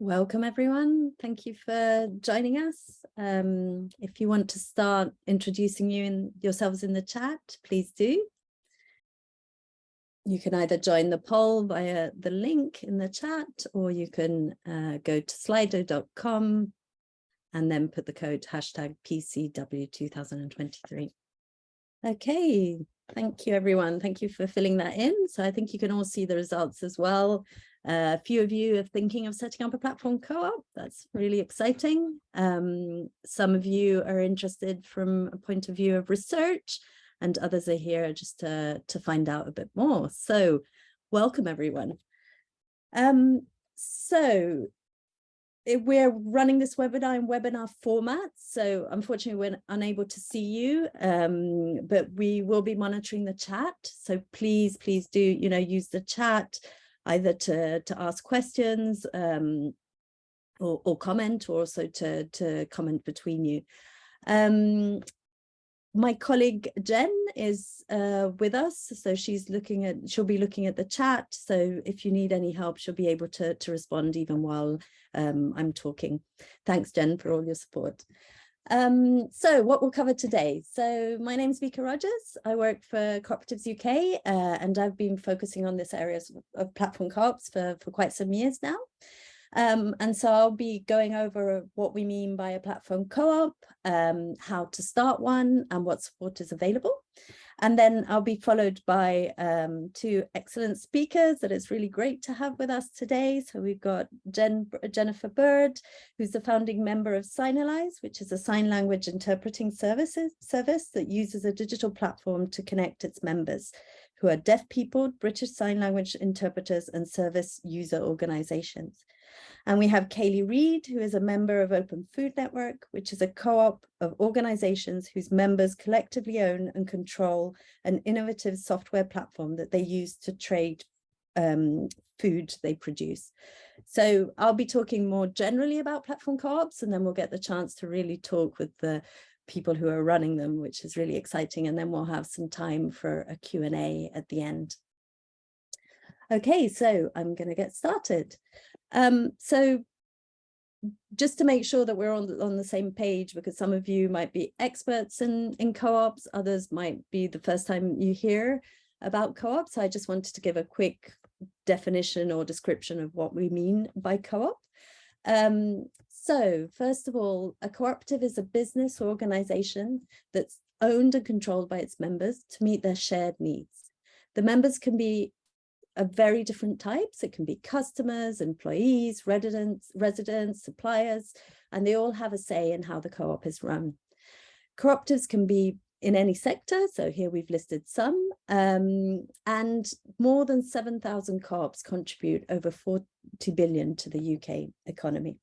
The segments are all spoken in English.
Welcome everyone. Thank you for joining us. Um, if you want to start introducing you in yourselves in the chat, please do. You can either join the poll via the link in the chat or you can uh, go to slido.com and then put the code hashtag PCW2023. Okay, thank you everyone. Thank you for filling that in. So I think you can all see the results as well. A few of you are thinking of setting up a platform co-op. That's really exciting. Um, some of you are interested from a point of view of research and others are here just to, to find out a bit more. So welcome everyone. Um, so we're running this webinar in webinar format, so unfortunately we're unable to see you, um, but we will be monitoring the chat. So please, please do, you know, use the chat either to, to ask questions um, or, or comment or also to, to comment between you. Um, my colleague Jen is uh, with us, so she's looking at, she'll be looking at the chat. So if you need any help, she'll be able to, to respond even while um, I'm talking. Thanks, Jen, for all your support. Um, so what we'll cover today. So my name is Vika Rogers. I work for Cooperatives UK, uh, and I've been focusing on this area of platform co-ops for, for quite some years now. Um, and so I'll be going over what we mean by a platform co-op, um, how to start one and what support is available. And then I'll be followed by um, two excellent speakers that it's really great to have with us today. So we've got Jen, Jennifer Bird, who's the founding member of Signalise, which is a sign language interpreting services, service that uses a digital platform to connect its members who are deaf people, British Sign Language interpreters and service user organizations. And we have Kaylee Reed, who is a member of Open Food Network, which is a co-op of organizations whose members collectively own and control an innovative software platform that they use to trade um, food they produce. So I'll be talking more generally about platform co-ops, and then we'll get the chance to really talk with the people who are running them, which is really exciting. And then we'll have some time for a Q&A at the end. Okay, so I'm going to get started. Um, so just to make sure that we're on, on the same page, because some of you might be experts in, in co-ops, others might be the first time you hear about co-ops. I just wanted to give a quick definition or description of what we mean by co-op. Um, so first of all, a cooperative is a business or organization that's owned and controlled by its members to meet their shared needs. The members can be of very different types. It can be customers, employees, residents, residents, suppliers, and they all have a say in how the co-op is run. Cooperatives can be in any sector, so here we've listed some, um, and more than 7,000 co-ops contribute over 40 billion to the UK economy.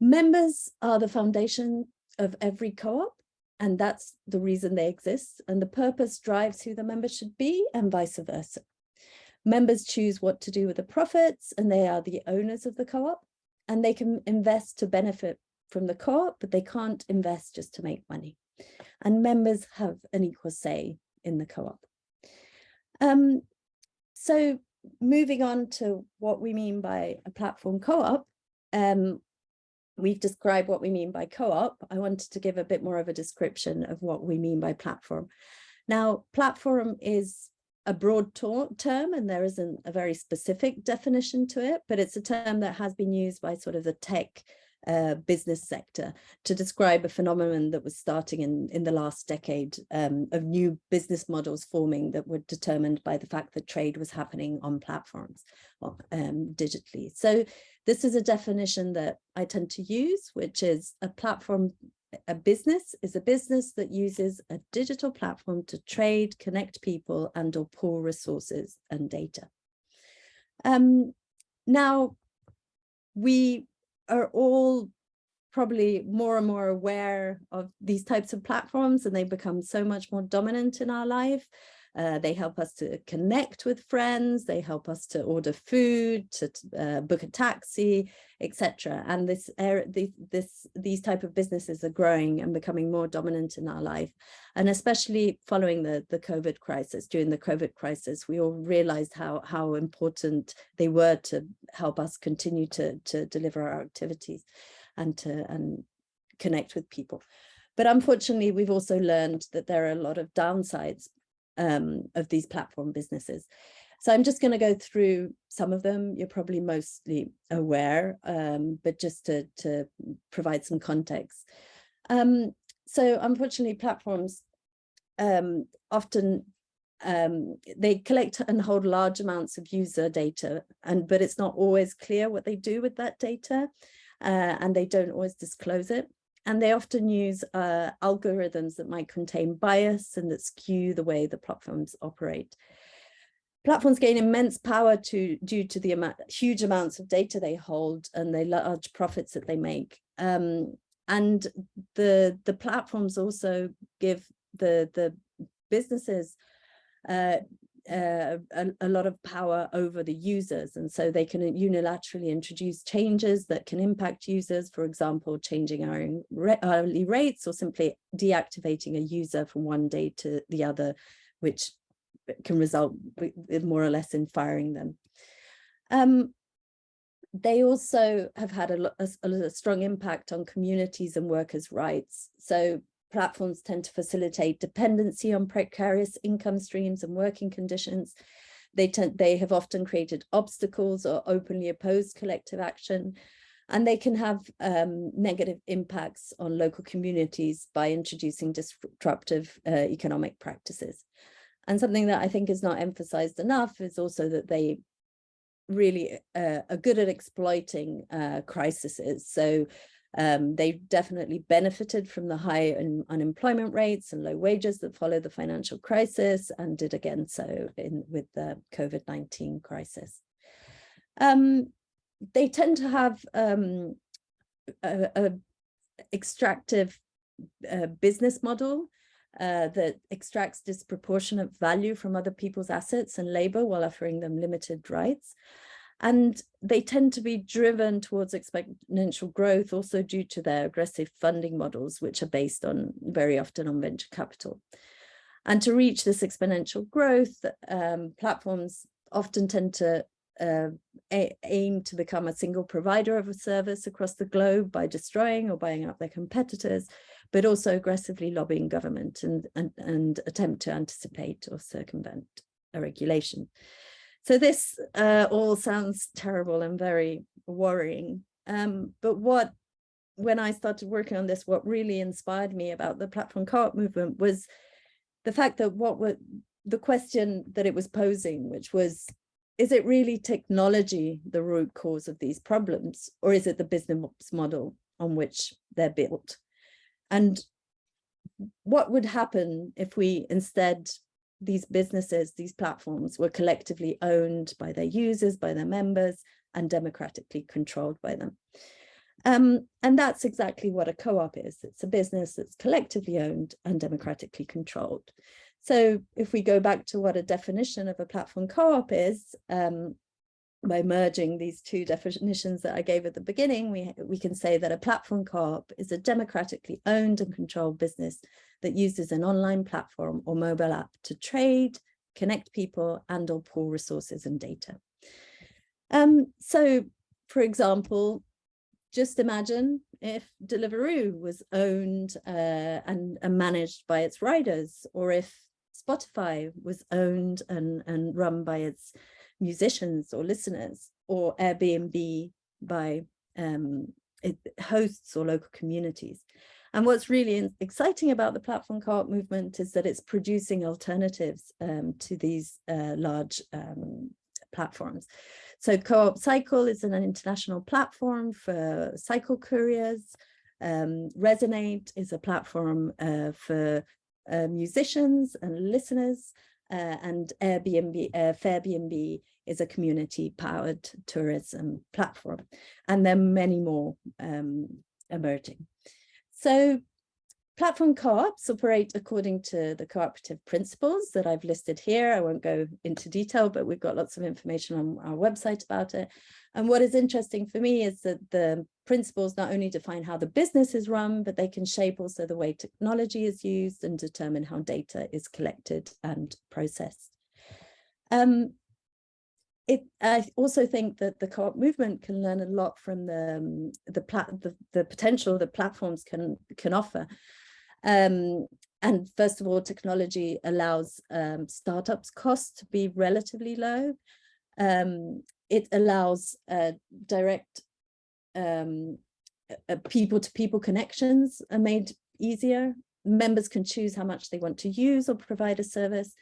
Members are the foundation of every co-op, and that's the reason they exist. And the purpose drives who the member should be and vice versa. Members choose what to do with the profits and they are the owners of the co-op and they can invest to benefit from the co-op, but they can't invest just to make money. And members have an equal say in the co-op. Um, so moving on to what we mean by a platform co-op, um, we've described what we mean by co-op. I wanted to give a bit more of a description of what we mean by platform. Now, platform is a broad term and there isn't a very specific definition to it, but it's a term that has been used by sort of the tech uh, business sector to describe a phenomenon that was starting in, in the last decade um, of new business models forming that were determined by the fact that trade was happening on platforms um, digitally. So this is a definition that I tend to use, which is a platform a business is a business that uses a digital platform to trade, connect people and or pool resources and data. Um, now, we are all probably more and more aware of these types of platforms and they become so much more dominant in our life. Uh, they help us to connect with friends. They help us to order food, to uh, book a taxi, etc. And this, this, this, these type of businesses are growing and becoming more dominant in our life. And especially following the, the COVID crisis, during the COVID crisis, we all realized how, how important they were to help us continue to, to deliver our activities and to and connect with people. But unfortunately, we've also learned that there are a lot of downsides um, of these platform businesses. So I'm just going to go through some of them. You're probably mostly aware, um, but just to, to provide some context. Um, so unfortunately, platforms um, often um, they collect and hold large amounts of user data, and but it's not always clear what they do with that data, uh, and they don't always disclose it and they often use uh, algorithms that might contain bias and that skew the way the platforms operate. Platforms gain immense power to, due to the huge amounts of data they hold and the large profits that they make. Um, and the, the platforms also give the, the businesses uh, uh, a, a, lot of power over the users and so they can unilaterally introduce changes that can impact users for example changing our hourly rates or simply deactivating a user from one day to the other which can result more or less in firing them um, they also have had a, a, a strong impact on communities and workers' rights. So platforms tend to facilitate dependency on precarious income streams and working conditions. They, tend, they have often created obstacles or openly opposed collective action, and they can have um, negative impacts on local communities by introducing disruptive uh, economic practices. And something that I think is not emphasized enough is also that they really uh, are good at exploiting uh, crises. So um, they definitely benefited from the high un unemployment rates and low wages that followed the financial crisis and did again so in with the COVID-19 crisis. Um, they tend to have um, a, a, extractive uh, business model uh, that extracts disproportionate value from other people's assets and labor while offering them limited rights. And they tend to be driven towards exponential growth also due to their aggressive funding models, which are based on very often on venture capital. And to reach this exponential growth, um, platforms often tend to uh, aim to become a single provider of a service across the globe by destroying or buying up their competitors, but also aggressively lobbying government and, and, and attempt to anticipate or circumvent a regulation. So this uh, all sounds terrible and very worrying. Um, but what, when I started working on this, what really inspired me about the platform co-op movement was the fact that what were the question that it was posing, which was, is it really technology the root cause of these problems, or is it the business model on which they're built? And what would happen if we instead these businesses, these platforms were collectively owned by their users, by their members, and democratically controlled by them. Um, and that's exactly what a co-op is. It's a business that's collectively owned and democratically controlled. So if we go back to what a definition of a platform co-op is, um, by merging these two definitions that I gave at the beginning, we, we can say that a platform co-op is a democratically owned and controlled business that uses an online platform or mobile app to trade, connect people and or pool resources and data. Um, so, for example, just imagine if Deliveroo was owned uh, and, and managed by its riders, or if Spotify was owned and, and run by its musicians or listeners or Airbnb by um, hosts or local communities. And what's really exciting about the platform co-op movement is that it's producing alternatives um, to these uh, large um, platforms. So Co-op Cycle is an international platform for cycle couriers. Um, Resonate is a platform uh, for uh, musicians and listeners uh, and Airbnb, uh, Fairbnb is a community powered tourism platform. And there are many more um, emerging. So platform co-ops operate according to the cooperative principles that I've listed here. I won't go into detail, but we've got lots of information on our website about it. And what is interesting for me is that the principles not only define how the business is run, but they can shape also the way technology is used and determine how data is collected and processed. Um, it, I also think that the co-op movement can learn a lot from the um, the, the, the potential that platforms can can offer. Um, and first of all, technology allows um, startups costs to be relatively low. Um, it allows uh, direct um, people-to-people -people connections are made easier. Members can choose how much they want to use or provide a service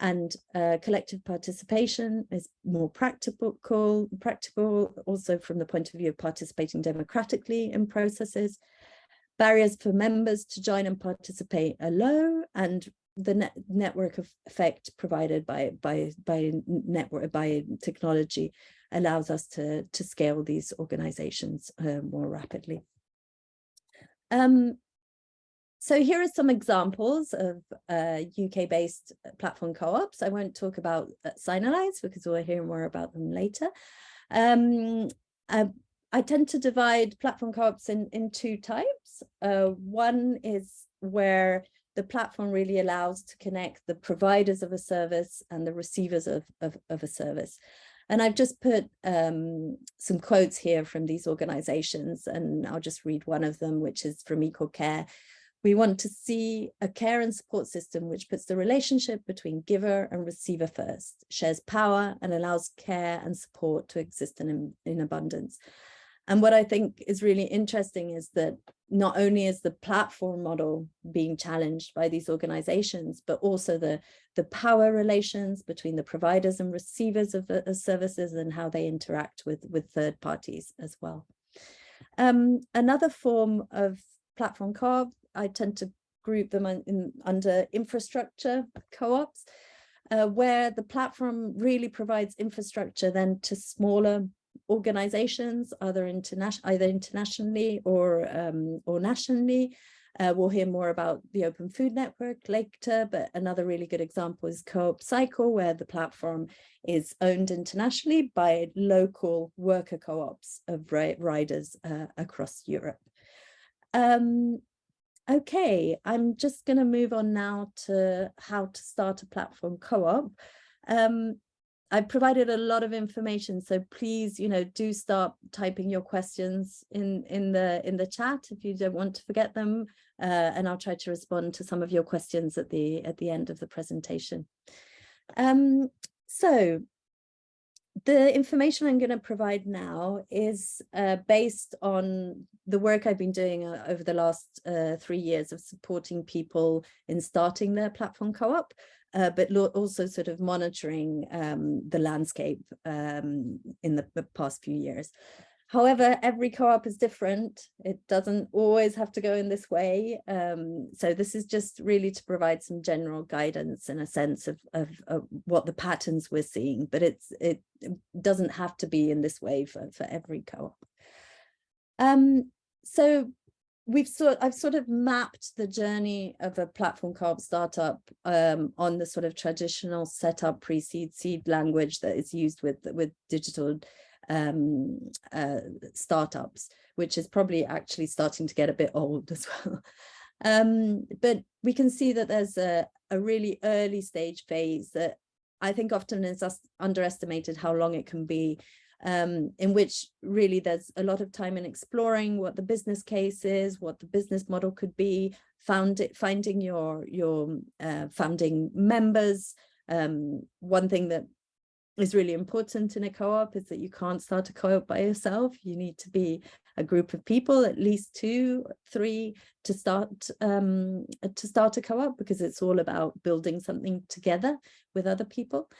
and uh, collective participation is more practical, practical also from the point of view of participating democratically in processes. Barriers for members to join and participate are low and the net network effect provided by by by network by technology allows us to to scale these organizations uh, more rapidly um, so here are some examples of uh, UK-based platform co-ops. I won't talk about uh, Signalise because we'll hear more about them later. Um, uh, I tend to divide platform co-ops in, in two types. Uh, one is where the platform really allows to connect the providers of a service and the receivers of, of, of a service. And I've just put um, some quotes here from these organizations, and I'll just read one of them, which is from Equal Care, we want to see a care and support system which puts the relationship between giver and receiver first, shares power and allows care and support to exist in, in abundance. And what I think is really interesting is that not only is the platform model being challenged by these organizations, but also the, the power relations between the providers and receivers of, of services and how they interact with, with third parties as well. Um, another form of platform co-op I tend to group them in, under infrastructure co-ops, uh, where the platform really provides infrastructure then to smaller organizations, either, international, either internationally or, um, or nationally. Uh, we'll hear more about the Open Food Network later, but another really good example is Co-op Cycle, where the platform is owned internationally by local worker co-ops of riders uh, across Europe. Um, Okay, I'm just going to move on now to how to start a platform co-op. Um, I've provided a lot of information, so please, you know, do start typing your questions in in the in the chat if you don't want to forget them, uh, and I'll try to respond to some of your questions at the at the end of the presentation. Um, so the information I'm going to provide now is uh, based on the work I've been doing uh, over the last uh, three years of supporting people in starting their platform co-op, uh, but also sort of monitoring um, the landscape um, in the past few years. However, every co-op is different. It doesn't always have to go in this way. Um, so this is just really to provide some general guidance and a sense of, of, of, what the patterns we're seeing, but it's it doesn't have to be in this way for, for every co-op. Um, so we've sort I've sort of mapped the journey of a platform co-op startup um, on the sort of traditional setup pre-seed seed language that is used with with digital um, uh, startups, which is probably actually starting to get a bit old as well. Um, but we can see that there's a, a really early stage phase that I think often is underestimated how long it can be, um, in which really there's a lot of time in exploring what the business case is, what the business model could be, found it, finding your, your uh, founding members. Um, one thing that is really important in a co-op is that you can't start a co-op by yourself. You need to be a group of people, at least two, three, to start um, to start a co-op because it's all about building something together with other people.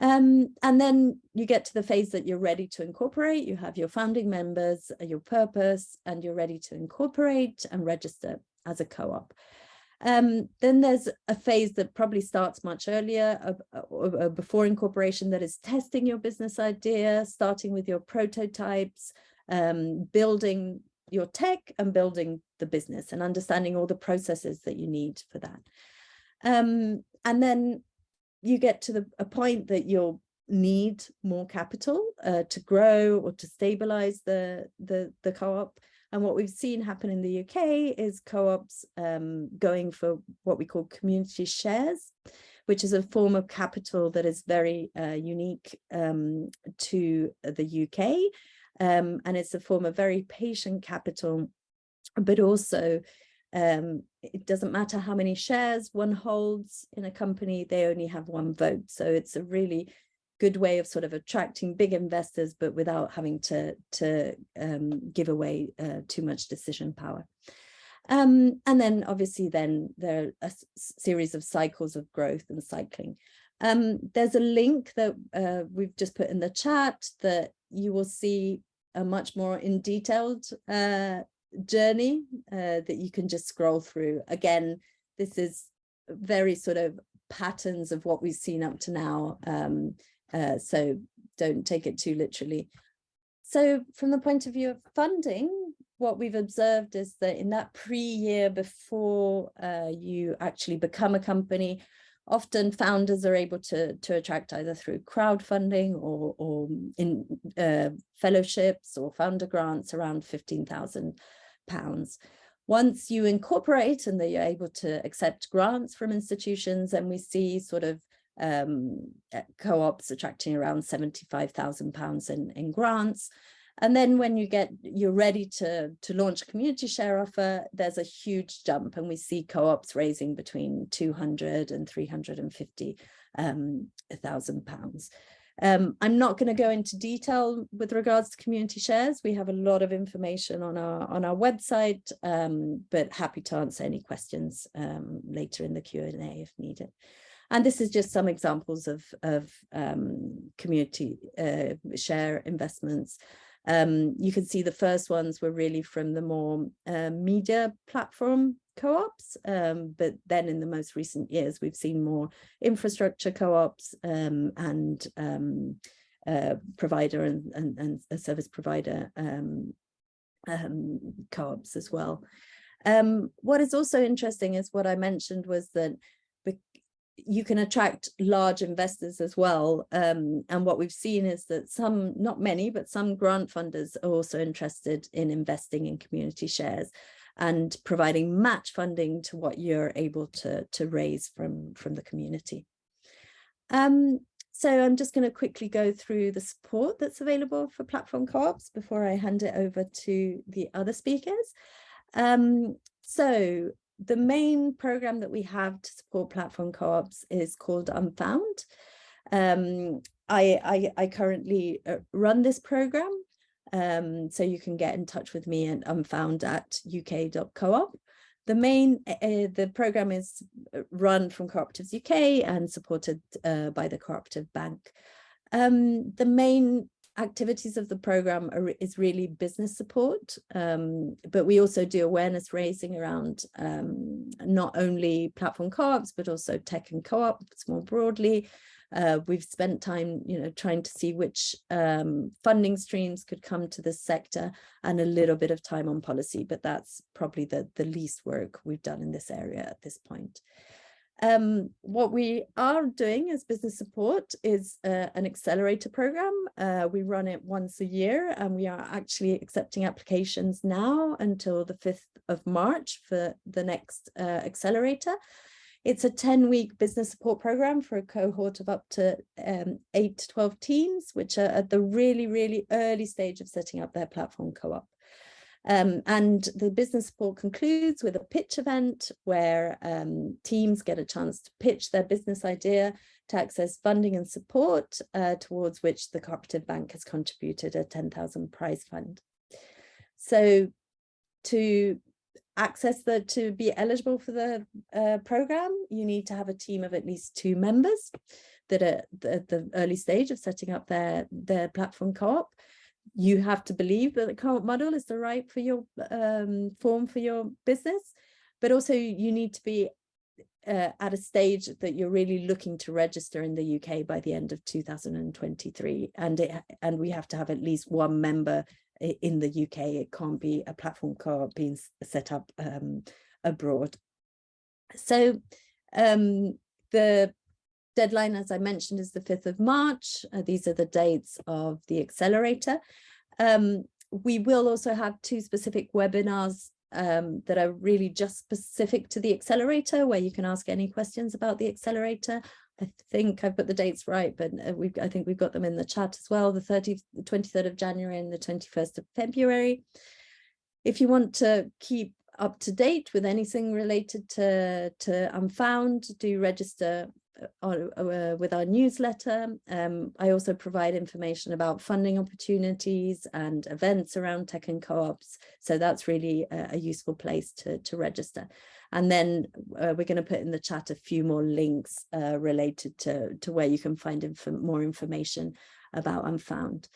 Um, and then you get to the phase that you're ready to incorporate. You have your founding members, your purpose, and you're ready to incorporate and register as a co-op. Um, then there's a phase that probably starts much earlier uh, uh, before incorporation that is testing your business idea, starting with your prototypes, um, building your tech and building the business and understanding all the processes that you need for that. Um, and then you get to the, a point that you'll need more capital uh, to grow or to stabilize the, the, the co-op. And what we've seen happen in the UK is co-ops um, going for what we call community shares, which is a form of capital that is very uh, unique um, to the UK. Um, and it's a form of very patient capital, but also um, it doesn't matter how many shares one holds in a company, they only have one vote. So it's a really good way of sort of attracting big investors, but without having to, to um, give away uh, too much decision power. Um, and then obviously then there are a series of cycles of growth and cycling. Um, there's a link that uh, we've just put in the chat that you will see a much more in detailed uh, journey uh, that you can just scroll through. Again, this is very sort of patterns of what we've seen up to now. Um, uh, so don't take it too literally. So from the point of view of funding, what we've observed is that in that pre-year before uh, you actually become a company, often founders are able to, to attract either through crowdfunding or, or in uh, fellowships or founder grants around 15,000 pounds. Once you incorporate and that you're able to accept grants from institutions and we see sort of um, uh, co-ops attracting around 75,000 pounds in, in grants. And then when you get, you're ready to, to launch a community share offer, there's a huge jump and we see co-ops raising between 200 and 350 um, pounds. Um, I'm not going to go into detail with regards to community shares. We have a lot of information on our on our website, um, but happy to answer any questions um, later in the Q&A if needed. And this is just some examples of, of um, community uh, share investments. Um, you can see the first ones were really from the more uh, media platform co-ops, um, but then in the most recent years, we've seen more infrastructure co-ops um, and um, uh, provider and, and, and, a service provider um, co-ops as well. Um, what is also interesting is what I mentioned was that you can attract large investors as well. Um, and what we've seen is that some, not many, but some grant funders are also interested in investing in community shares and providing match funding to what you're able to, to raise from, from the community. Um, so I'm just going to quickly go through the support that's available for platform co-ops before I hand it over to the other speakers. Um, so the main program that we have to support platform co-ops is called Unfound. Um, I, I, I, currently uh, run this program, um, so you can get in touch with me at unfound at uk.coop. The main, uh, the program is uh, run from Cooperatives UK and supported uh, by the Cooperative Bank. Um, the main activities of the program are, is really business support, um, but we also do awareness raising around um, not only platform co-ops, but also tech and co-ops more broadly. Uh, we've spent time, you know, trying to see which um, funding streams could come to this sector and a little bit of time on policy, but that's probably the, the least work we've done in this area at this point. Um, what we are doing as business support is uh, an accelerator program. Uh, we run it once a year and we are actually accepting applications now until the 5th of March for the next uh, accelerator. It's a 10 week business support program for a cohort of up to um, 8 to 12 teams, which are at the really, really early stage of setting up their platform co-op. Um, and the business support concludes with a pitch event where um, teams get a chance to pitch their business idea to access funding and support uh, towards which the Cooperative Bank has contributed a 10,000 prize fund. So to access the to be eligible for the uh, program, you need to have a team of at least two members that are at the early stage of setting up their, their platform co-op you have to believe that the co-op model is the right for your um, form for your business, but also you need to be uh, at a stage that you're really looking to register in the UK by the end of 2023 and it, and we have to have at least one member in the UK. It can't be a platform co-op being set up um, abroad. So um, the deadline, as I mentioned, is the 5th of March. Uh, these are the dates of the accelerator. Um, we will also have two specific webinars um, that are really just specific to the accelerator, where you can ask any questions about the accelerator. I think I've put the dates right, but uh, we've, I think we've got them in the chat as well, the 30th, the 23rd of January and the 21st of February. If you want to keep up to date with anything related to, to Unfound, do register uh, uh, with our newsletter. Um, I also provide information about funding opportunities and events around tech and co-ops. So that's really a, a, useful place to, to register. And then uh, we're going to put in the chat a few more links uh, related to, to where you can find inf more information about Unfound.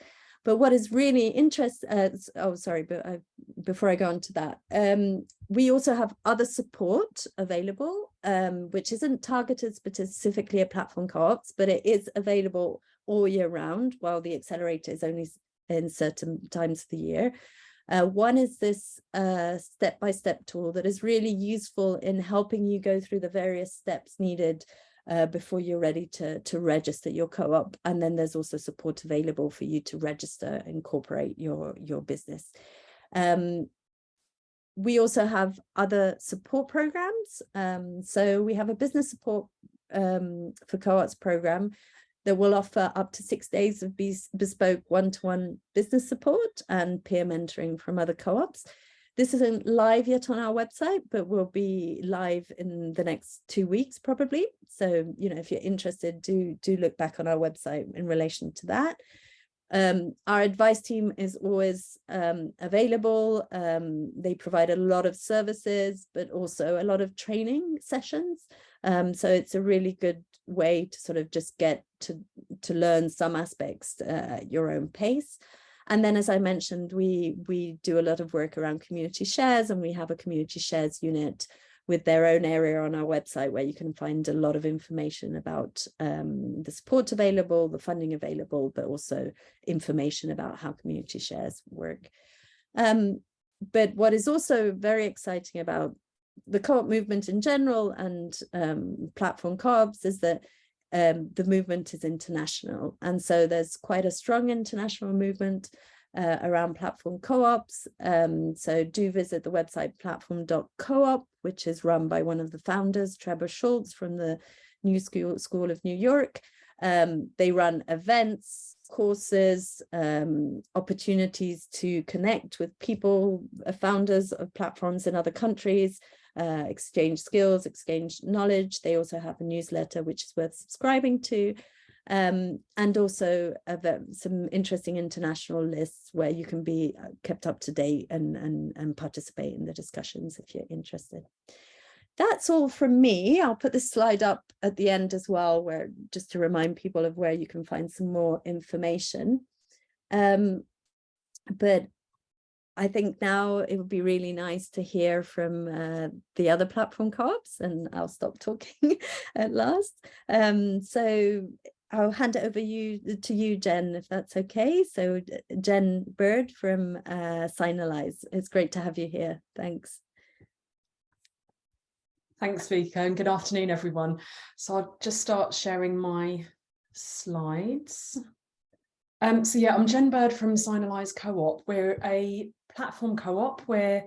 But what is really interesting, uh, oh, sorry, but I, before I go on to that, um, we also have other support available, um, which isn't targeted specifically at platform co-ops, but it is available all year round while the accelerator is only in certain times of the year. Uh, one is this uh, step-by-step uh, -step tool that is really useful in helping you go through the various steps needed uh, before you're ready to, to register your co-op. And then there's also support available for you to register, incorporate your, your business. Um, we also have other support programs. Um, so we have a business support um, for co-ops program that will offer up to six days of bespoke one-to-one -one business support and peer mentoring from other co-ops. This isn't live yet on our website, but will be live in the next two weeks probably. So, you know, if you're interested, do, do look back on our website in relation to that. Um, our advice team is always um, available. Um, they provide a lot of services, but also a lot of training sessions. Um, so it's a really good way to sort of just get to, to learn some aspects uh, at your own pace. And then, as I mentioned, we, we do a lot of work around community shares and we have a community shares unit with their own area on our website where you can find a lot of information about um, the support available, the funding available, but also information about how community shares work. Um, but what is also very exciting about the co-op movement in general and um, platform co-ops is that um, the movement is international. And so there's quite a strong international movement uh, around platform co-ops. Um, so do visit the website platform.coop, which is run by one of the founders, Trebor Scholz from the New School, School of New York. Um, they run events, courses, um, opportunities to connect with people, uh, founders of platforms in other countries, uh, exchange skills, exchange knowledge. They also have a newsletter which is worth subscribing to. Um, and also some interesting international lists where you can be uh, kept up to date and, and, and participate in the discussions if you're interested. That's all from me. I'll put this slide up at the end as well, where just to remind people of where you can find some more information. Um, but I think now it would be really nice to hear from uh, the other platform co-ops and I'll stop talking at last. Um, so I'll hand it over you to you, Jen, if that's okay. So Jen Bird from uh, Signalise. It's great to have you here. Thanks. Thanks, Vika, and good afternoon, everyone. So I'll just start sharing my slides. Um, so yeah, I'm Jen Bird from Signalise Co-op. We're a platform co-op. We're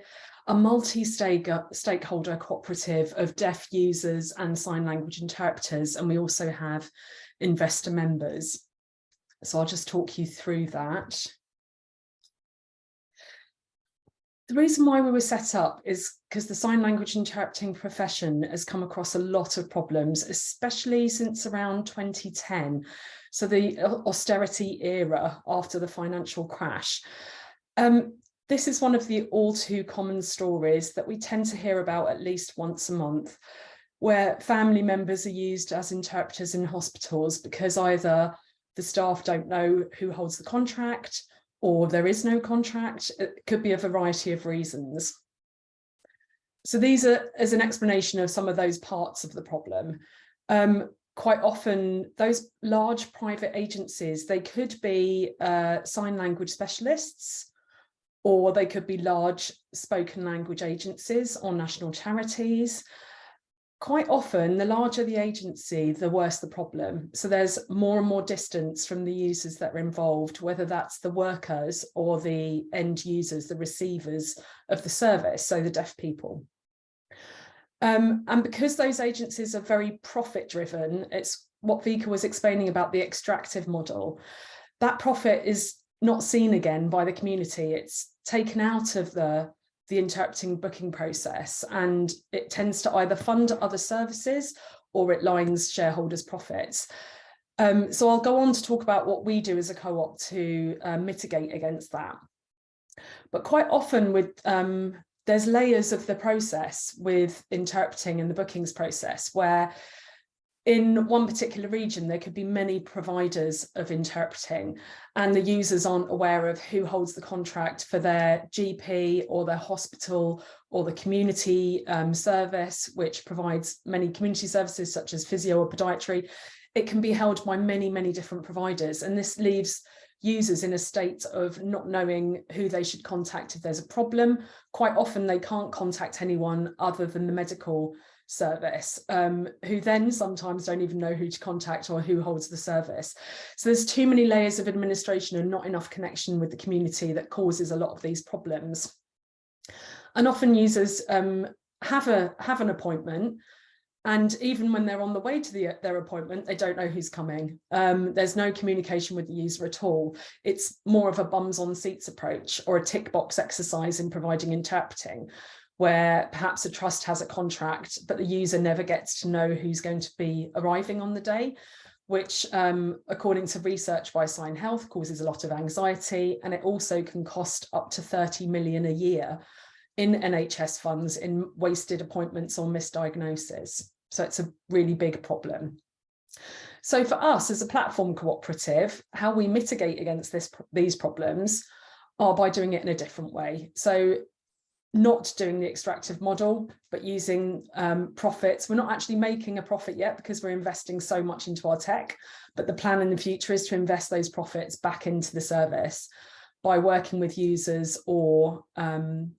a multi-stakeholder cooperative of deaf users and sign language interpreters, and we also have investor members. So I'll just talk you through that. The reason why we were set up is because the sign language interpreting profession has come across a lot of problems, especially since around 2010. So the austerity era after the financial crash. Um, this is one of the all too common stories that we tend to hear about at least once a month, where family members are used as interpreters in hospitals because either the staff don't know who holds the contract or there is no contract. It could be a variety of reasons. So these are as an explanation of some of those parts of the problem. Um, quite often those large private agencies, they could be uh, sign language specialists or they could be large spoken language agencies or national charities. Quite often, the larger the agency, the worse the problem. So there's more and more distance from the users that are involved, whether that's the workers or the end users, the receivers of the service, so the deaf people. Um, and because those agencies are very profit driven, it's what Vika was explaining about the extractive model. That profit is not seen again by the community. It's taken out of the, the interpreting booking process and it tends to either fund other services or it lines shareholders' profits. Um, so I'll go on to talk about what we do as a co-op to uh, mitigate against that. But quite often with um, there's layers of the process with interpreting and the bookings process where in one particular region, there could be many providers of interpreting and the users aren't aware of who holds the contract for their GP or their hospital or the community um, service, which provides many community services such as physio or podiatry. It can be held by many, many different providers. And this leaves users in a state of not knowing who they should contact if there's a problem. Quite often they can't contact anyone other than the medical service, um, who then sometimes don't even know who to contact or who holds the service. So there's too many layers of administration and not enough connection with the community that causes a lot of these problems. And often users um, have a have an appointment and even when they're on the way to the, their appointment, they don't know who's coming. Um, there's no communication with the user at all. It's more of a bums on seats approach or a tick box exercise in providing interpreting, where perhaps a trust has a contract, but the user never gets to know who's going to be arriving on the day, which um, according to research by Sign Health causes a lot of anxiety. And it also can cost up to 30 million a year in NHS funds in wasted appointments or misdiagnosis. So it's a really big problem. So for us as a platform cooperative, how we mitigate against this, these problems are by doing it in a different way. So not doing the extractive model, but using um, profits. We're not actually making a profit yet because we're investing so much into our tech, but the plan in the future is to invest those profits back into the service by working with users or um,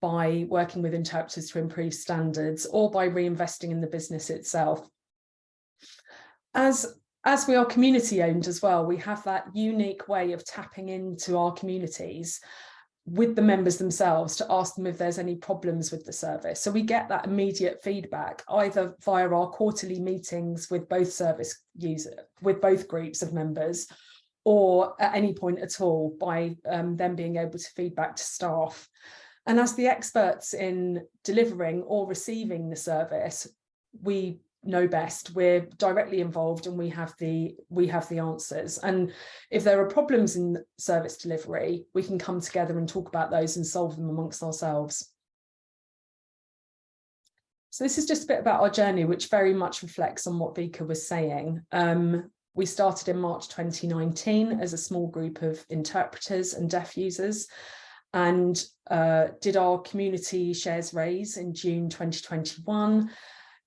by working with interpreters to improve standards or by reinvesting in the business itself. As, as we are community owned as well, we have that unique way of tapping into our communities with the members themselves to ask them if there's any problems with the service. So we get that immediate feedback either via our quarterly meetings with both service user, with both groups of members, or at any point at all by um, them being able to feedback to staff. And as the experts in delivering or receiving the service, we know best we're directly involved and we have the we have the answers. And if there are problems in service delivery we can come together and talk about those and solve them amongst ourselves. So this is just a bit about our journey which very much reflects on what Vika was saying. Um, we started in March 2019 as a small group of interpreters and deaf users and uh, did our community shares raise in June 2021.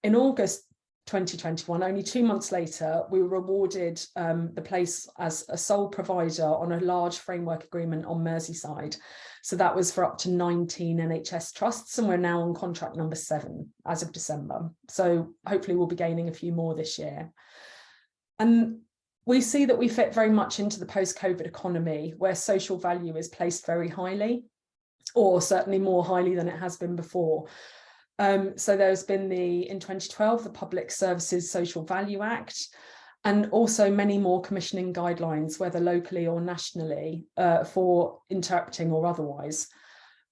In August 2021, only two months later, we were awarded um, the place as a sole provider on a large framework agreement on Merseyside. So that was for up to 19 NHS trusts and we're now on contract number seven as of December. So hopefully we'll be gaining a few more this year. And we see that we fit very much into the post-COVID economy where social value is placed very highly or certainly more highly than it has been before. Um, so there's been the, in 2012, the Public Services Social Value Act, and also many more commissioning guidelines, whether locally or nationally, uh, for interpreting or otherwise.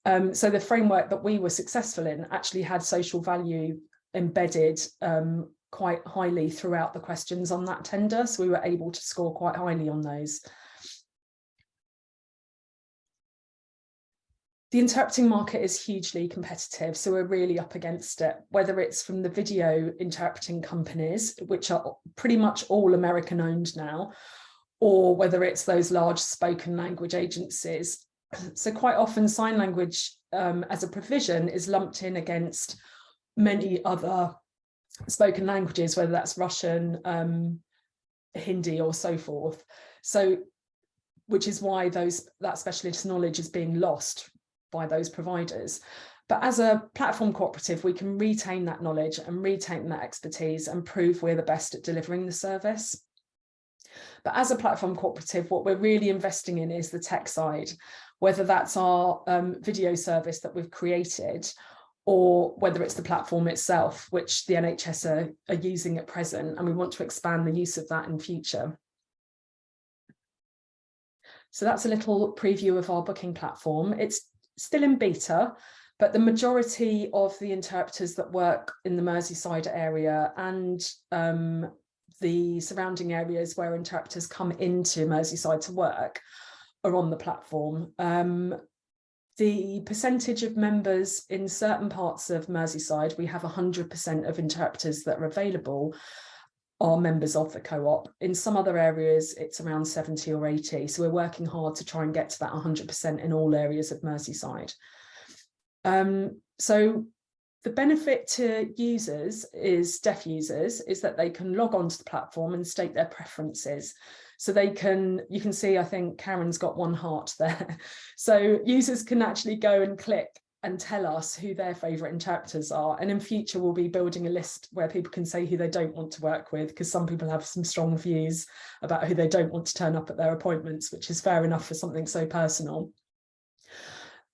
Um, so the framework that we were successful in actually had social value embedded um, quite highly throughout the questions on that tender. So we were able to score quite highly on those. The interpreting market is hugely competitive, so we're really up against it, whether it's from the video interpreting companies, which are pretty much all American owned now, or whether it's those large spoken language agencies. So quite often sign language um, as a provision is lumped in against many other spoken languages, whether that's Russian, um, Hindi or so forth. So which is why those that specialist knowledge is being lost by those providers. But as a platform cooperative, we can retain that knowledge and retain that expertise and prove we're the best at delivering the service. But as a platform cooperative, what we're really investing in is the tech side, whether that's our um, video service that we've created or whether it's the platform itself, which the NHS are, are using at present, and we want to expand the use of that in future. So that's a little preview of our booking platform. It's still in beta, but the majority of the interpreters that work in the Merseyside area and um, the surrounding areas where interpreters come into Merseyside to work are on the platform. Um, the percentage of members in certain parts of Merseyside, we have 100% of interpreters that are available are members of the co-op. In some other areas, it's around 70 or 80. So we're working hard to try and get to that 100% in all areas of Merseyside. Um, so the benefit to users is deaf users is that they can log onto the platform and state their preferences. So they can, you can see, I think Karen's got one heart there. So users can actually go and click and tell us who their favourite interpreters are. And in future, we'll be building a list where people can say who they don't want to work with, because some people have some strong views about who they don't want to turn up at their appointments, which is fair enough for something so personal.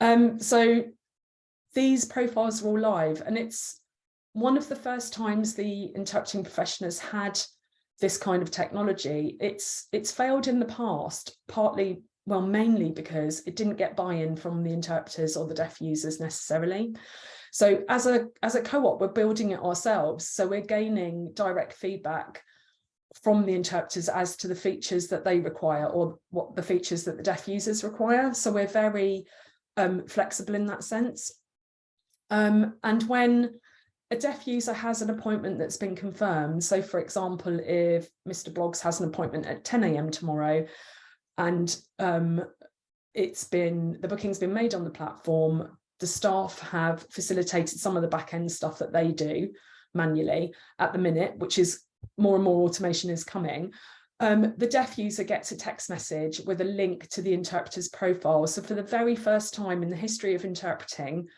Um, so these profiles are all live and it's one of the first times the interpreting profession has had this kind of technology. It's it's failed in the past, partly, well, mainly because it didn't get buy-in from the interpreters or the deaf users necessarily. So as a as a co-op, we're building it ourselves. So we're gaining direct feedback from the interpreters as to the features that they require or what the features that the deaf users require. So we're very um, flexible in that sense. Um, and when a deaf user has an appointment that's been confirmed, so for example, if Mr. Bloggs has an appointment at 10 a.m. tomorrow and um, it's been, the booking's been made on the platform, the staff have facilitated some of the back end stuff that they do manually at the minute, which is more and more automation is coming. Um, the deaf user gets a text message with a link to the interpreter's profile. So for the very first time in the history of interpreting,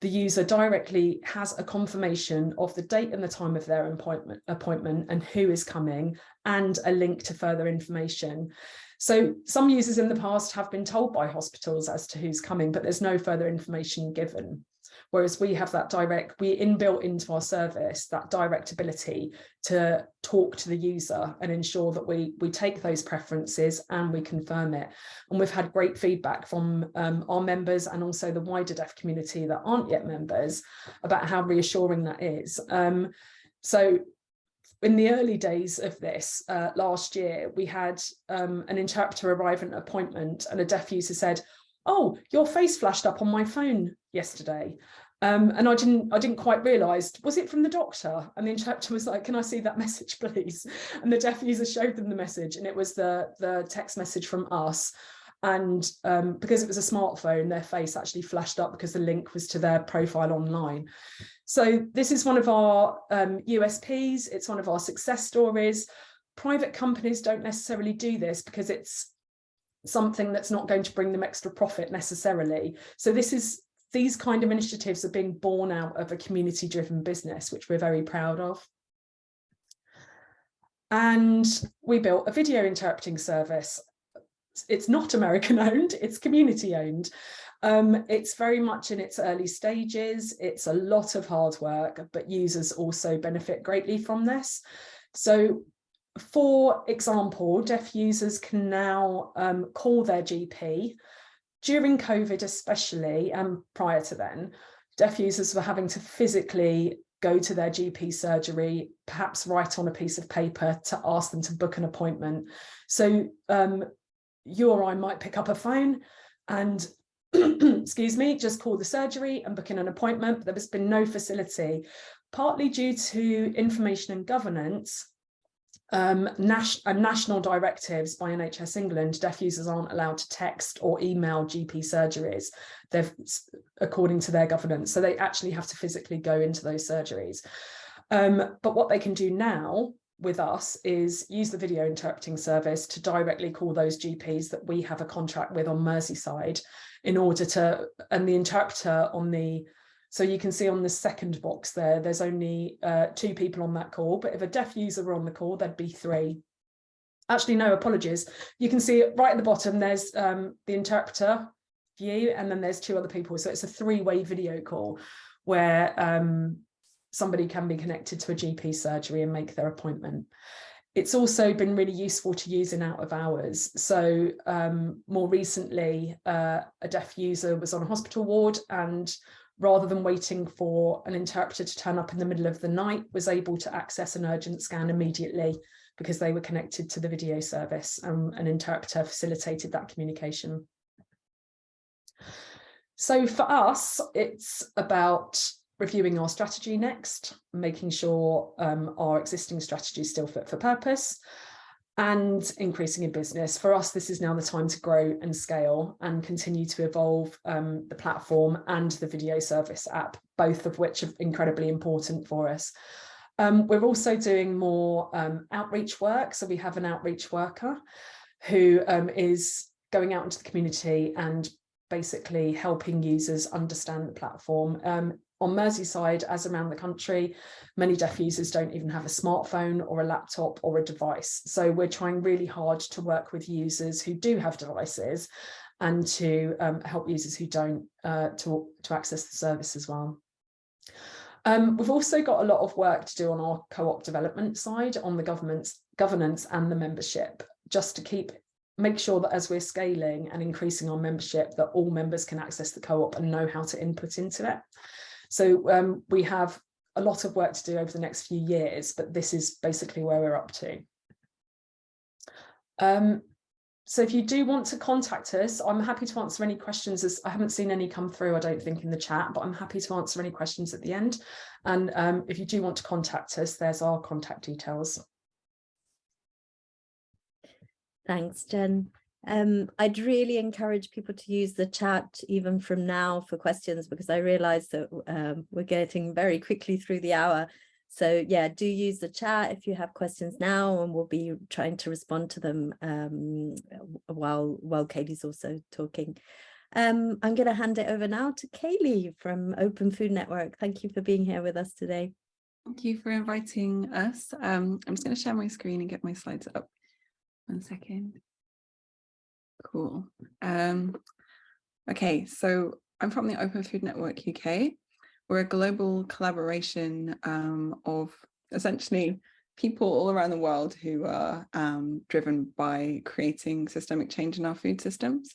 the user directly has a confirmation of the date and the time of their appointment, appointment and who is coming and a link to further information. So some users in the past have been told by hospitals as to who's coming, but there's no further information given. Whereas we have that direct, we inbuilt into our service that direct ability to talk to the user and ensure that we, we take those preferences and we confirm it. And we've had great feedback from um, our members and also the wider deaf community that aren't yet members about how reassuring that is. Um, so in the early days of this uh, last year, we had um, an interpreter arrive at an appointment and a deaf user said, oh, your face flashed up on my phone yesterday. Um, and I didn't I didn't quite realise, was it from the doctor? And the interpreter was like, can I see that message, please? And the deaf user showed them the message and it was the, the text message from us. And um, because it was a smartphone, their face actually flashed up because the link was to their profile online. So this is one of our um, USPs. It's one of our success stories. Private companies don't necessarily do this because it's something that's not going to bring them extra profit necessarily. So this is these kind of initiatives are being born out of a community driven business, which we're very proud of. And we built a video interpreting service. It's not American owned, it's community owned. Um, it's very much in its early stages. It's a lot of hard work, but users also benefit greatly from this. So for example, deaf users can now um, call their GP. During COVID especially, and prior to then, deaf users were having to physically go to their GP surgery, perhaps write on a piece of paper to ask them to book an appointment. So um, you or I might pick up a phone and excuse me, just call the surgery and book in an appointment. but There has been no facility, partly due to information and governance um, nas uh, national directives by NHS England, deaf users aren't allowed to text or email GP surgeries, they've according to their governance. So they actually have to physically go into those surgeries. Um, but what they can do now with us is use the video interpreting service to directly call those GPs that we have a contract with on Merseyside in order to, and the interpreter on the, so you can see on the second box there, there's only uh, two people on that call, but if a deaf user were on the call, there'd be three. Actually, no, apologies. You can see right at the bottom, there's um, the interpreter view, and then there's two other people. So it's a three-way video call where um, somebody can be connected to a GP surgery and make their appointment. It's also been really useful to use in out of hours. So um, more recently, uh, a deaf user was on a hospital ward and rather than waiting for an interpreter to turn up in the middle of the night, was able to access an urgent scan immediately because they were connected to the video service and an interpreter facilitated that communication. So for us, it's about reviewing our strategy next, making sure um, our existing strategy is still fit for purpose and increasing in business. For us, this is now the time to grow and scale and continue to evolve um, the platform and the video service app, both of which are incredibly important for us. Um, we're also doing more um, outreach work. So we have an outreach worker who um, is going out into the community and basically helping users understand the platform. Um, on Merseyside, as around the country, many deaf users don't even have a smartphone or a laptop or a device. So we're trying really hard to work with users who do have devices and to um, help users who don't uh, to, to access the service as well. Um, we've also got a lot of work to do on our co-op development side on the government's governance and the membership, just to keep make sure that as we're scaling and increasing our membership that all members can access the co-op and know how to input into it. So um, we have a lot of work to do over the next few years, but this is basically where we're up to. Um, so if you do want to contact us, I'm happy to answer any questions as I haven't seen any come through, I don't think in the chat, but I'm happy to answer any questions at the end. And um, if you do want to contact us, there's our contact details. Thanks, Jen. Um, I'd really encourage people to use the chat even from now for questions because I realize that um, we're getting very quickly through the hour. So yeah, do use the chat if you have questions now and we'll be trying to respond to them um, while, while Katie's also talking. Um, I'm going to hand it over now to Kaylee from Open Food Network. Thank you for being here with us today. Thank you for inviting us. Um, I'm just going to share my screen and get my slides up. One second. Cool. Um, okay, so I'm from the Open Food Network UK. We're a global collaboration um, of essentially people all around the world who are um, driven by creating systemic change in our food systems.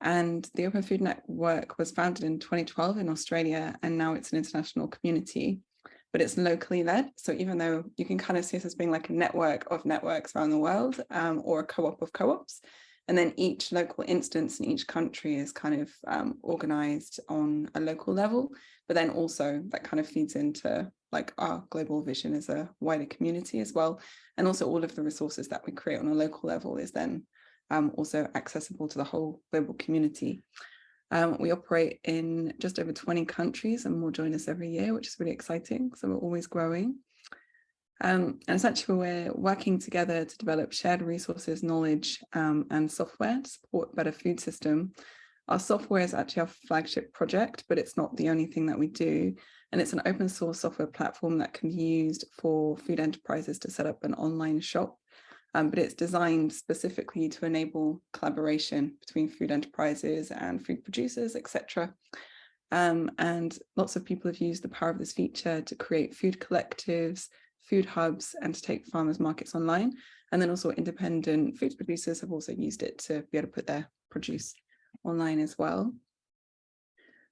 And the Open Food Network was founded in 2012 in Australia, and now it's an international community, but it's locally led. So even though you can kind of see this as being like a network of networks around the world um, or a co-op of co-ops, and then each local instance in each country is kind of um, organized on a local level, but then also that kind of feeds into like our global vision as a wider community as well. And also all of the resources that we create on a local level is then um, also accessible to the whole global community. Um, we operate in just over 20 countries and more join us every year, which is really exciting. So we're always growing. Um, and essentially we're working together to develop shared resources, knowledge um, and software to support better food system. Our software is actually our flagship project, but it's not the only thing that we do. And it's an open source software platform that can be used for food enterprises to set up an online shop. Um, but it's designed specifically to enable collaboration between food enterprises and food producers, etc. Um, and lots of people have used the power of this feature to create food collectives, food hubs and to take farmers markets online. And then also independent food producers have also used it to be able to put their produce online as well.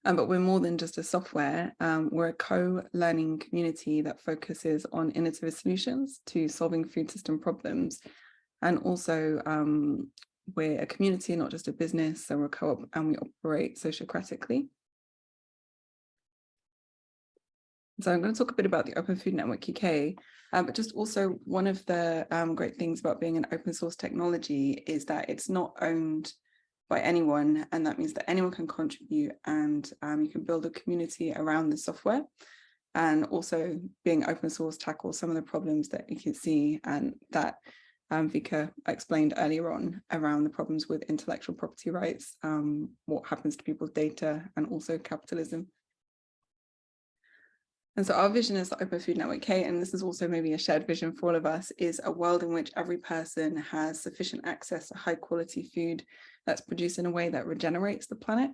Um, but we're more than just a software. Um, we're a co-learning community that focuses on innovative solutions to solving food system problems. And also um, we're a community, not just a business. So we're a co-op and we operate sociocratically. So I'm going to talk a bit about the Open Food Network UK, um, but just also one of the um, great things about being an open source technology is that it's not owned by anyone, and that means that anyone can contribute and um, you can build a community around the software. and also being open source tackles some of the problems that you can see and that um, Vika explained earlier on around the problems with intellectual property rights, um, what happens to people's data and also capitalism. And so our vision as the Open Food Network K, and this is also maybe a shared vision for all of us, is a world in which every person has sufficient access to high quality food that's produced in a way that regenerates the planet.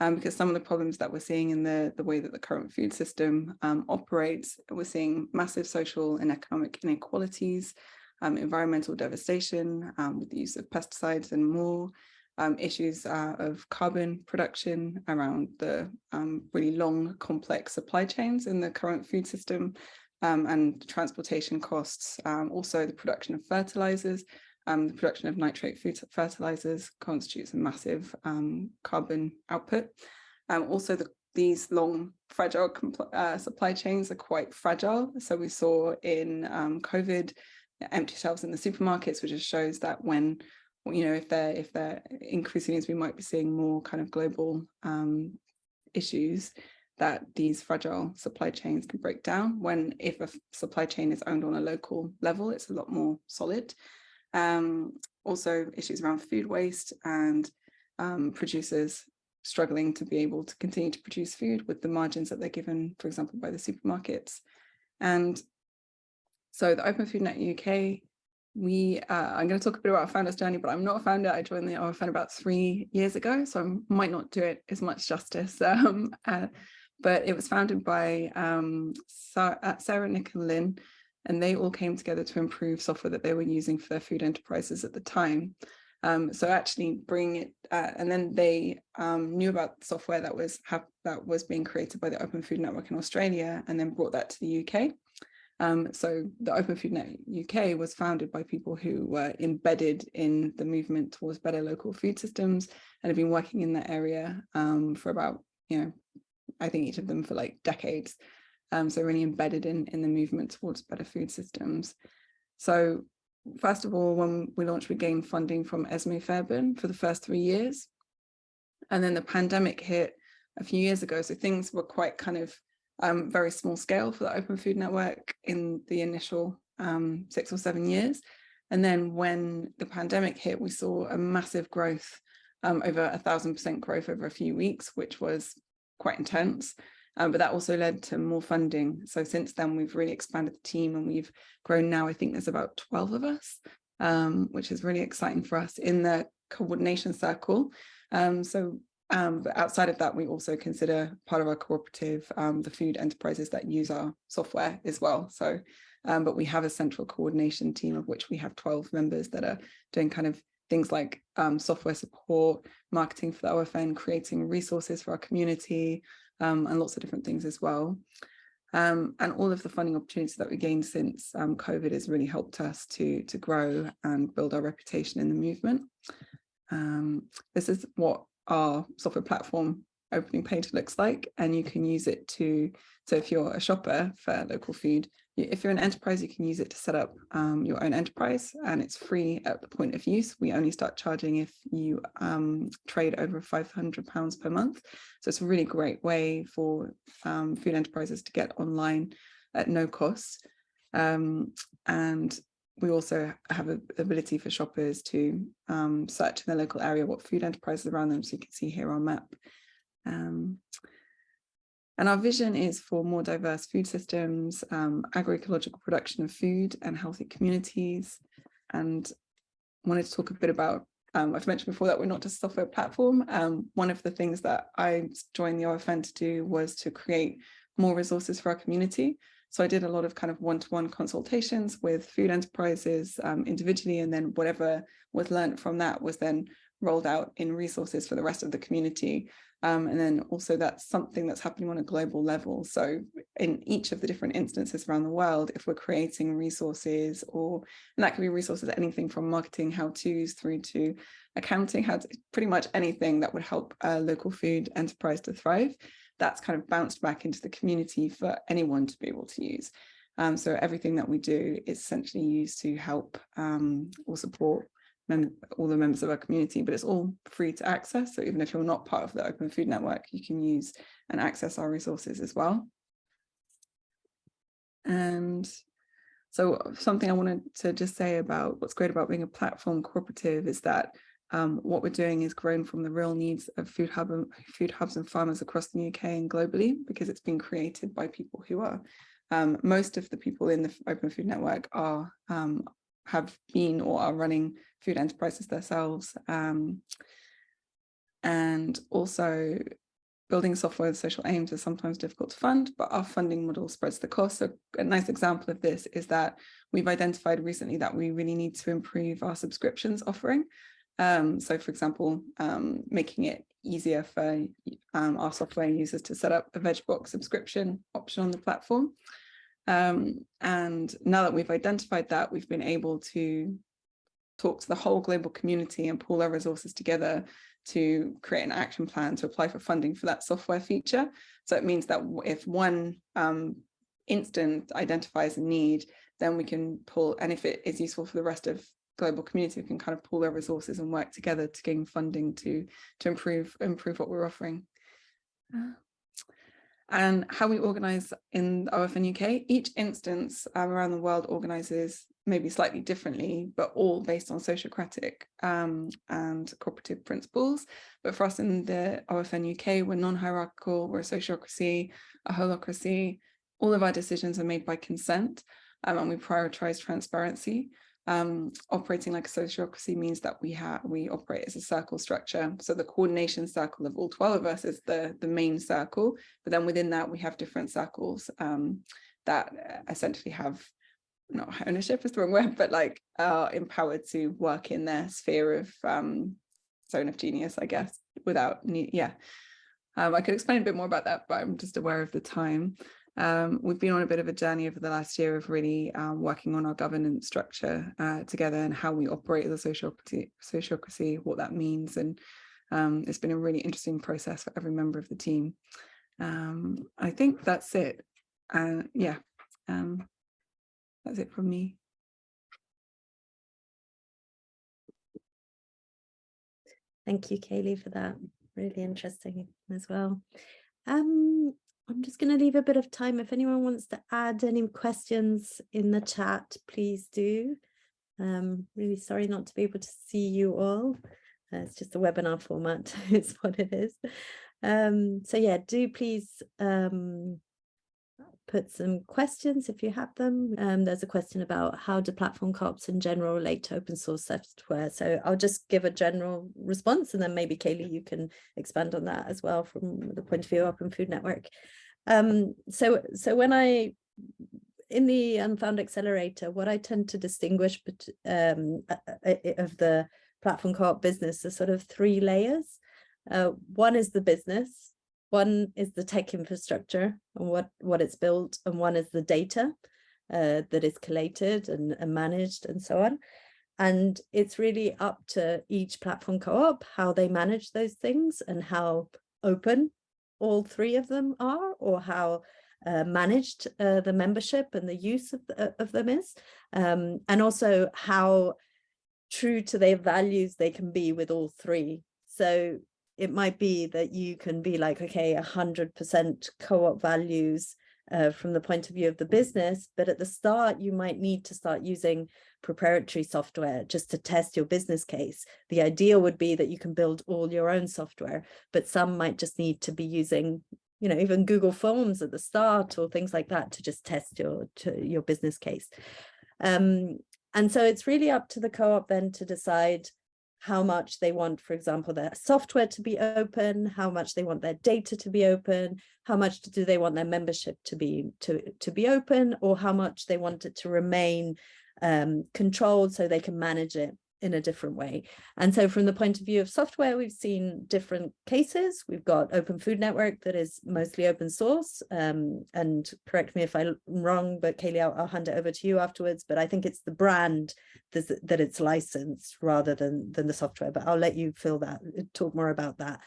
Um, because some of the problems that we're seeing in the, the way that the current food system um, operates, we're seeing massive social and economic inequalities, um, environmental devastation um, with the use of pesticides and more, um, issues uh, of carbon production around the um, really long, complex supply chains in the current food system um, and transportation costs. Um, also, the production of fertilizers. Um, the production of nitrate food fertilizers constitutes a massive um, carbon output. also, the, these long, fragile uh, supply chains are quite fragile. So we saw in COVID, empty shelves in the supermarkets, which just shows that when you know, if they're if they're increasing as we might be seeing more kind of global um, issues, that these fragile supply chains can break down. When if a supply chain is owned on a local level, it's a lot more solid. Um, also issues around food waste and um, producers struggling to be able to continue to produce food with the margins that they're given, for example, by the supermarkets. And so the Open Food Net UK we uh, I'm going to talk a bit about founder's journey, but I'm not a founder. I joined the OFN about three years ago, so I might not do it as much justice. Um, uh, but it was founded by um, uh, Sarah, Nick and Lynn, and they all came together to improve software that they were using for their food enterprises at the time. Um, so actually bring it, uh, and then they um, knew about software that was that was being created by the Open Food Network in Australia, and then brought that to the UK. Um, so the Open Food Net UK was founded by people who were embedded in the movement towards better local food systems and have been working in that area um, for about, you know, I think each of them for like decades. Um, so really embedded in, in the movement towards better food systems. So first of all, when we launched, we gained funding from Esmée Fairbairn for the first three years. And then the pandemic hit a few years ago. So things were quite kind of um, very small scale for the Open Food Network in the initial um, six or seven years. And then when the pandemic hit, we saw a massive growth, um, over a thousand percent growth over a few weeks, which was quite intense. Um, but that also led to more funding. So since then, we've really expanded the team and we've grown now, I think there's about 12 of us, um, which is really exciting for us in the coordination circle. Um, so um, but outside of that, we also consider part of our cooperative, um, the food enterprises that use our software as well. So, um, but we have a central coordination team of which we have 12 members that are doing kind of things like um, software support, marketing for the OFN, creating resources for our community, um, and lots of different things as well. Um, and all of the funding opportunities that we gained since COVID has really helped us to, to grow and build our reputation in the movement. this is what our software platform opening page looks like and you can use it to so if you're a shopper for local food if you're an enterprise you can use it to set up um, your own enterprise and it's free at the point of use. We only start charging if you um, trade over 500 pounds per month. So it's a really great way for um, food enterprises to get online at no cost. Um, and we also have the ability for shoppers to um, search in their local area what food enterprises around them. So you can see here on map. Um, and our vision is for more diverse food systems, um, agroecological production of food and healthy communities. And wanted to talk a bit about, um, I've mentioned before that we're not just a software platform. Um, one of the things that I joined the OFN to do was to create more resources for our community. So I did a lot of kind of one-to-one -one consultations with food enterprises um, individually, and then whatever was learned from that was then rolled out in resources for the rest of the community. Um, and then also that's something that's happening on a global level. So in each of the different instances around the world, if we're creating resources or, and that can be resources, anything from marketing how-tos through to accounting, how to, pretty much anything that would help a local food enterprise to thrive that's kind of bounced back into the community for anyone to be able to use. Um, so everything that we do is essentially used to help um, or support all the members of our community, but it's all free to access. So even if you're not part of the Open Food Network, you can use and access our resources as well. and so something I wanted to just say about what's great about being a platform cooperative is that um, what we're doing is grown from the real needs of food, hub and, food hubs and farmers across the UK and globally because it's been created by people who are um, most of the people in the Open Food Network are um, have been or are running food enterprises themselves um, and also building software with social aims is sometimes difficult to fund, but our funding model spreads the cost. So a nice example of this is that we've identified recently that we really need to improve our subscriptions offering. Um, so for example, um, making it easier for um, our software users to set up a VegBox subscription option on the platform. Um, and now that we've identified that, we've been able to talk to the whole global community and pull our resources together to create an action plan to apply for funding for that software feature. So it means that if one um, instant identifies a need, then we can pull, and if it is useful for the rest of global community, can kind of pool their resources and work together to gain funding to, to improve, improve what we're offering. Uh, and how we organize in OFN UK, each instance um, around the world organizes maybe slightly differently, but all based on sociocratic um, and cooperative principles. But for us in the OFN UK, we're non-hierarchical, we're a sociocracy, a holacracy. All of our decisions are made by consent um, and we prioritize transparency. Um, operating like a sociocracy means that we have we operate as a circle structure. So the coordination circle of all 12 of us is the, the main circle, but then within that we have different circles um, that essentially have not ownership is the wrong word, but like are empowered to work in their sphere of um, zone of genius, I guess, without need, yeah. Um, I could explain a bit more about that, but I'm just aware of the time. Um, we've been on a bit of a journey over the last year of really um, working on our governance structure uh, together and how we operate as a sociocracy, sociocracy what that means. And um, it's been a really interesting process for every member of the team. Um, I think that's it. Uh, yeah, um, that's it from me. Thank you, Kaylee, for that. Really interesting as well. Um, I'm just going to leave a bit of time. If anyone wants to add any questions in the chat, please do. Um, really sorry not to be able to see you all. Uh, it's just a webinar format, it's what it is. Um, so yeah, do please um, put some questions if you have them. Um, there's a question about how do platform co-ops in general relate to open source software. So I'll just give a general response and then maybe Kaylee, you can expand on that as well from the point of view of Open Food Network. Um, so, so when I, in the Unfound Accelerator, what I tend to distinguish um, of the platform co-op business are sort of three layers. Uh, one is the business, one is the tech infrastructure and what, what it's built, and one is the data uh, that is collated and, and managed and so on. And it's really up to each platform co-op how they manage those things and how open all three of them are or how uh, managed uh, the membership and the use of, the, of them is, um, and also how true to their values they can be with all three. So it might be that you can be like, okay, 100% co-op values uh, from the point of view of the business, but at the start you might need to start using proprietary software just to test your business case. The idea would be that you can build all your own software, but some might just need to be using you know, even Google Forms at the start or things like that to just test your to your business case. Um, and so it's really up to the co-op then to decide how much they want, for example, their software to be open, how much they want their data to be open, how much do they want their membership to be to, to be open, or how much they want it to remain um, controlled so they can manage it in a different way. And so from the point of view of software, we've seen different cases. We've got Open Food Network that is mostly open source. Um, and correct me if I'm wrong, but Kaylee, I'll, I'll, hand it over to you afterwards. But I think it's the brand that, it's licensed rather than, than the software. But I'll let you fill that, talk more about that.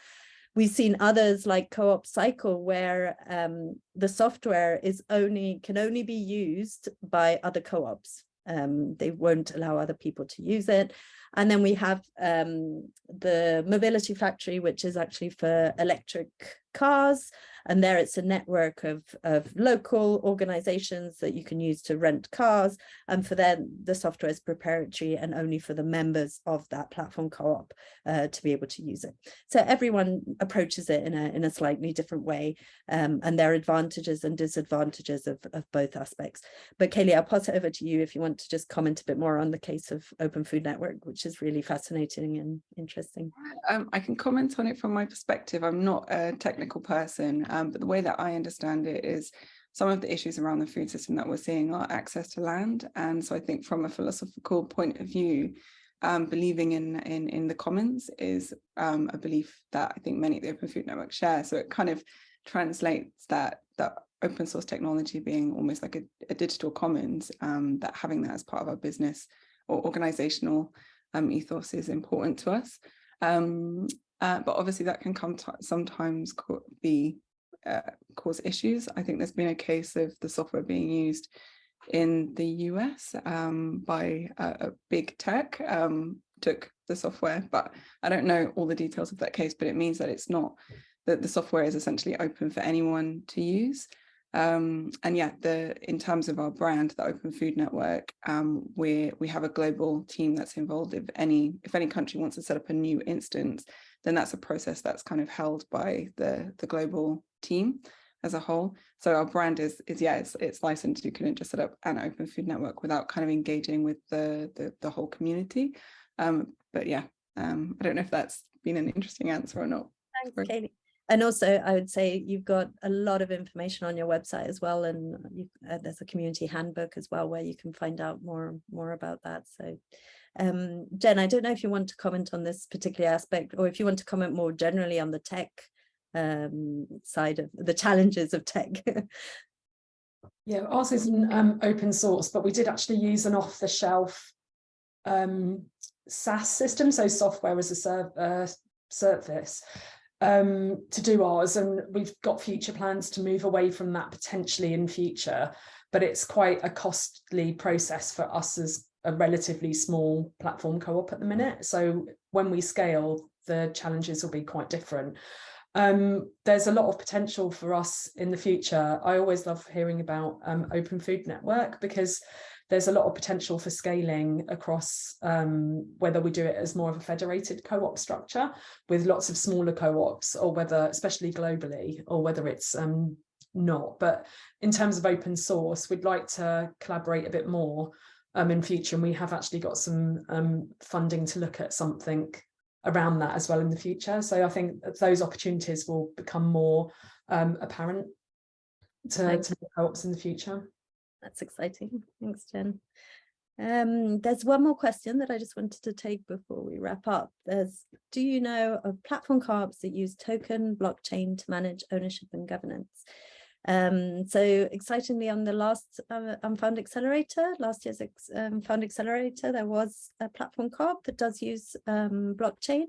We've seen others like CoopCycle where um, the software is only can only be used by other co-ops um, they won't allow other people to use it. And then we have um, the Mobility Factory, which is actually for electric cars. And there it's a network of, of local organizations that you can use to rent cars. And for them, the software is proprietary and only for the members of that platform co-op uh, to be able to use it. So everyone approaches it in a, in a slightly different way. Um, and there are advantages and disadvantages of, of both aspects. But Kaylee, I'll pass it over to you if you want to just comment a bit more on the case of Open Food Network, which is really fascinating and interesting. Um, I can comment on it from my perspective. I'm not a technical person, um, but the way that I understand it is some of the issues around the food system that we're seeing are access to land. And so I think from a philosophical point of view, um, believing in, in, in the commons is um, a belief that I think many of the Open Food Network share. So it kind of translates that, that open source technology being almost like a, a digital commons, um, that having that as part of our business or organizational um, ethos is important to us. Um, uh, but obviously that can come sometimes be uh, cause issues. I think there's been a case of the software being used in the US um, by a, a, big tech, um, took the software, but I don't know all the details of that case, but it means that it's not, that the software is essentially open for anyone to use. Um, and yeah, the in terms of our brand, the Open Food Network, um, we we have a global team that's involved. If any if any country wants to set up a new instance, then that's a process that's kind of held by the the global team as a whole. So our brand is is yeah, it's it's licensed. You couldn't just set up an Open Food Network without kind of engaging with the the, the whole community. Um, but yeah, um, I don't know if that's been an interesting answer or not. Thanks, Katie and also I would say you've got a lot of information on your website as well and you, uh, there's a community handbook as well where you can find out more more about that so um, Jen I don't know if you want to comment on this particular aspect or if you want to comment more generally on the tech um, side of the challenges of tech. Yeah ours isn't um, open source but we did actually use an off-the-shelf um, SaaS system so software as a serv uh, service um, to do ours and we've got future plans to move away from that potentially in future but it's quite a costly process for us as a relatively small platform co-op at the minute. So when we scale the challenges will be quite different um, there's a lot of potential for us in the future I always love hearing about um, Open Food Network because there's a lot of potential for scaling across um, whether we do it as more of a federated co-op structure with lots of smaller co-ops or whether, especially globally, or whether it's um, not. But in terms of open source, we'd like to collaborate a bit more um, in future. And we have actually got some um, funding to look at something around that as well in the future. So I think those opportunities will become more um, apparent to, to co-ops in the future. That's exciting. Thanks, Jen. Um, there's one more question that I just wanted to take before we wrap up. There's, do you know of platform co-ops that use token blockchain to manage ownership and governance? Um, so excitingly on the last uh, Unfound Accelerator, last year's um, Found Accelerator, there was a platform co-op that does use um, blockchain.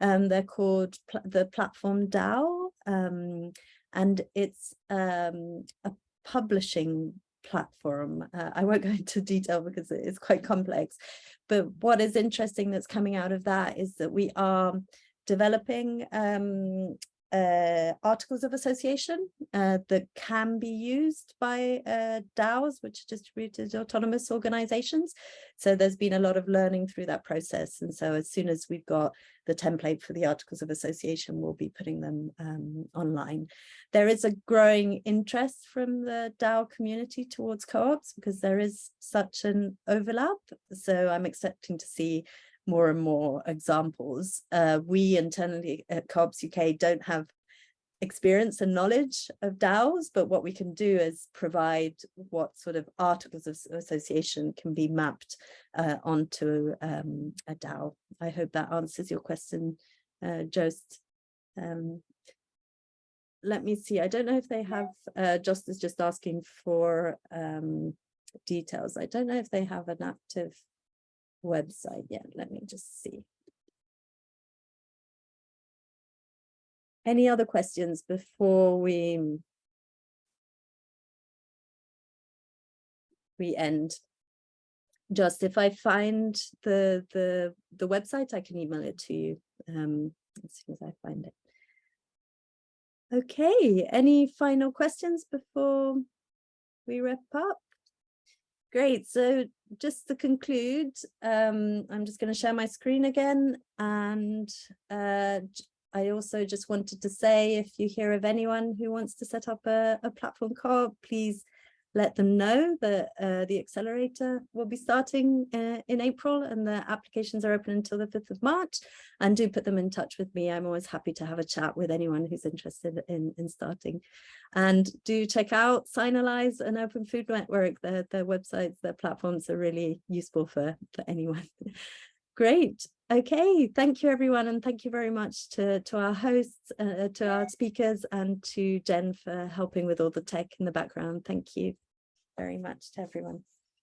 Um, they're called pl the platform DAO, um, and it's um, a publishing platform. Uh, I won't go into detail because it is quite complex, but what is interesting that's coming out of that is that we are developing um, uh, articles of association uh, that can be used by uh, DAOs, which are distributed autonomous organizations. So there's been a lot of learning through that process. And so as soon as we've got the template for the articles of association, we'll be putting them um, online. There is a growing interest from the DAO community towards co-ops because there is such an overlap. So I'm expecting to see more and more examples. Uh, we internally at Co-ops UK don't have experience and knowledge of DAOs, but what we can do is provide what sort of articles of association can be mapped uh, onto um, a DAO. I hope that answers your question, uh, Jost. Um, let me see, I don't know if they have, uh, Jost is just asking for um, details. I don't know if they have an active website yet. Let me just see. Any other questions before we we end? just if I find the the the website, I can email it to you um, as soon as I find it. Okay, any final questions before we wrap up? Great, so just to conclude, um, I'm just going to share my screen again and uh, I also just wanted to say if you hear of anyone who wants to set up a, a platform co-op, please let them know that uh, the accelerator will be starting uh, in April and the applications are open until the 5th of March and do put them in touch with me. I'm always happy to have a chat with anyone who's interested in, in starting. And do check out Signalise and Open Food Network. Their, their websites, their platforms are really useful for, for anyone. Great. Okay, thank you everyone and thank you very much to, to our hosts, uh, to our speakers and to Jen for helping with all the tech in the background. Thank you very much to everyone.